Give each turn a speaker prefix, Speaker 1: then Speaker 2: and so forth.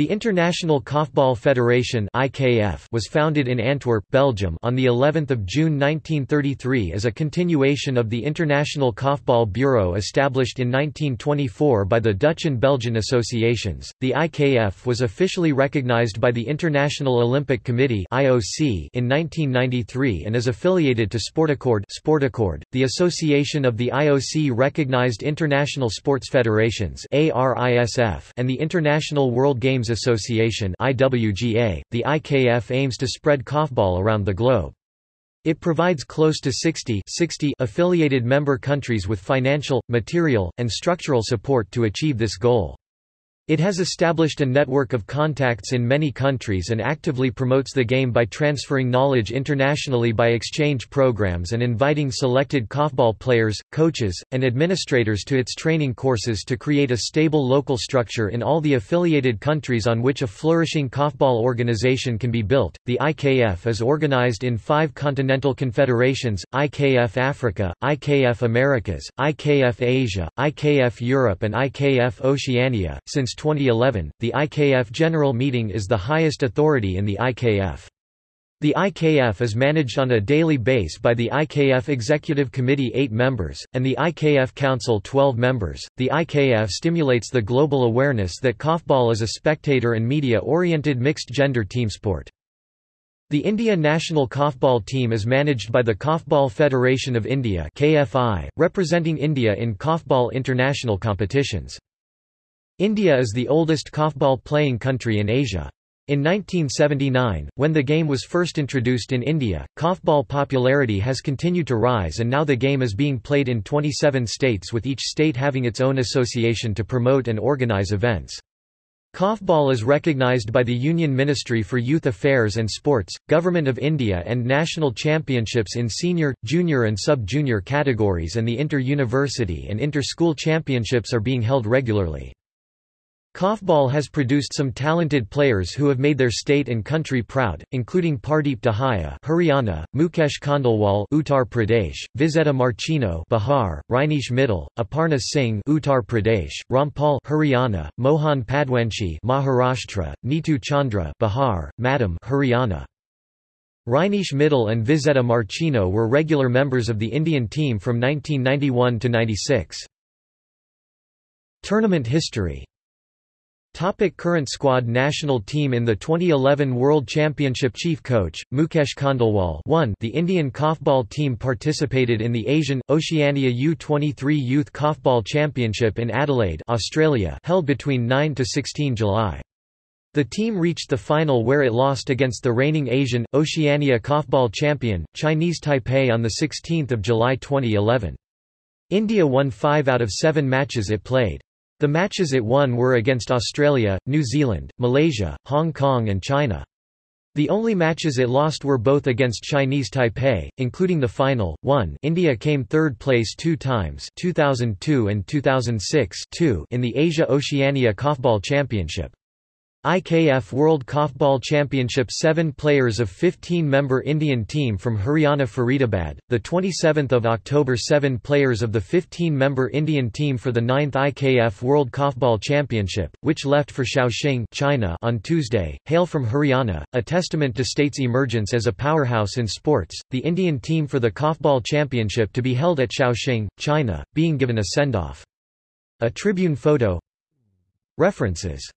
Speaker 1: The International Korfball Federation (IKF) was founded in Antwerp, Belgium, on the 11th of June 1933 as a continuation of the International Korfball Bureau established in 1924 by the Dutch and Belgian associations. The IKF was officially recognized by the International Olympic Committee (IOC) in 1993 and is affiliated to Sportaccord (Sportaccord), the association of the IOC recognized international sports federations (ARISF) and the International World Games Association IWGA, the IKF aims to spread korfball around the globe. It provides close to 60, 60 affiliated member countries with financial, material, and structural support to achieve this goal. It has established a network of contacts in many countries and actively promotes the game by transferring knowledge internationally by exchange programs and inviting selected korfball players, coaches, and administrators to its training courses to create a stable local structure in all the affiliated countries on which a flourishing korfball organization can be built. The IKF is organized in five continental confederations IKF Africa, IKF Americas, IKF Asia, IKF Europe, and IKF Oceania. Since 2011, the IKF General Meeting is the highest authority in the IKF. The IKF is managed on a daily base by the IKF Executive Committee 8 members, and the IKF Council 12 members. The IKF stimulates the global awareness that korfball is a spectator and media-oriented mixed-gender team sport. The India national korfball team is managed by the Korfball Federation of India (KFI), representing India in korfball international competitions. India is the oldest korfball playing country in Asia. In 1979, when the game was first introduced in India, korfball popularity has continued to rise and now the game is being played in 27 states with each state having its own association to promote and organize events. Korfball is recognized by the Union Ministry for Youth Affairs and Sports, Government of India and national championships in senior, junior and sub-junior categories and the inter-university and inter-school championships are being held regularly. Korfball has produced some talented players who have made their state and country proud, including Pardeep Dahia Haryana, Mukesh Khandelwal Uttar Pradesh, Vizetta Marchino Bihar, Rajneesh Mittal, Aparna Singh Uttar Pradesh, Rampal Haryana, Mohan Padwanshi Maharashtra, Neetu Chandra Bihar, Madam Haryana. Rajneesh Mittal and Vizetta Marchino were regular members of the Indian team from 1991 to 96. Tournament history Topic current squad National team In the 2011 World Championship Chief Coach, Mukesh Khandelwal 1 The Indian Korfball team participated in the Asian, Oceania U-23 Youth Korfball Championship in Adelaide Australia held between 9–16 July. The team reached the final where it lost against the reigning Asian, Oceania Korfball champion, Chinese Taipei on 16 July 2011. India won five out of seven matches it played. The matches it won were against Australia, New Zealand, Malaysia, Hong Kong and China. The only matches it lost were both against Chinese Taipei, including the final. 1 India came third place two times 2002 and 2006 2 in the Asia-Oceania Korfball Championship. IKF World Korfball Championship 7 players of 15-member Indian team from Haryana Faridabad, the 27th of October 7 players of the 15-member Indian team for the 9th IKF World Korfball Championship, which left for Shaoxing China on Tuesday, hail from Haryana, a testament to state's emergence as a powerhouse in sports, the Indian team for the Korfball Championship to be held at Shaoxing, China, being given a send-off. A Tribune photo. References